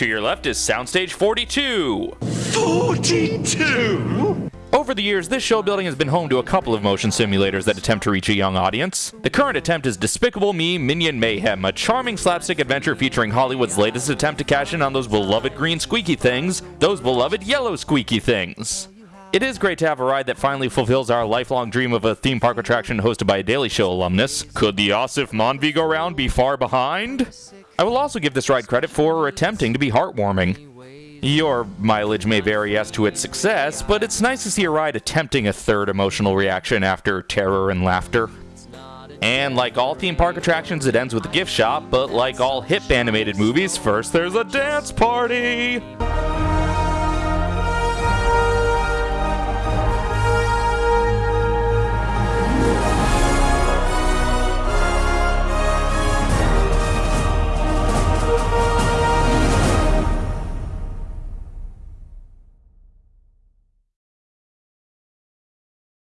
To your left is Soundstage 42. 42? Over the years, this show building has been home to a couple of motion simulators that attempt to reach a young audience. The current attempt is Despicable Me Minion Mayhem, a charming slapstick adventure featuring Hollywood's latest attempt to cash in on those beloved green squeaky things, those beloved yellow squeaky things. It is great to have a ride that finally fulfills our lifelong dream of a theme park attraction hosted by a Daily Show alumnus. Could the Aasif Mandvi go round be far behind? I will also give this ride credit for attempting to be heartwarming. Your mileage may vary as to its success, but it's nice to see a ride attempting a third emotional reaction after terror and laughter. And like all theme park attractions, it ends with a gift shop, but like all hip animated movies, first there's a dance party!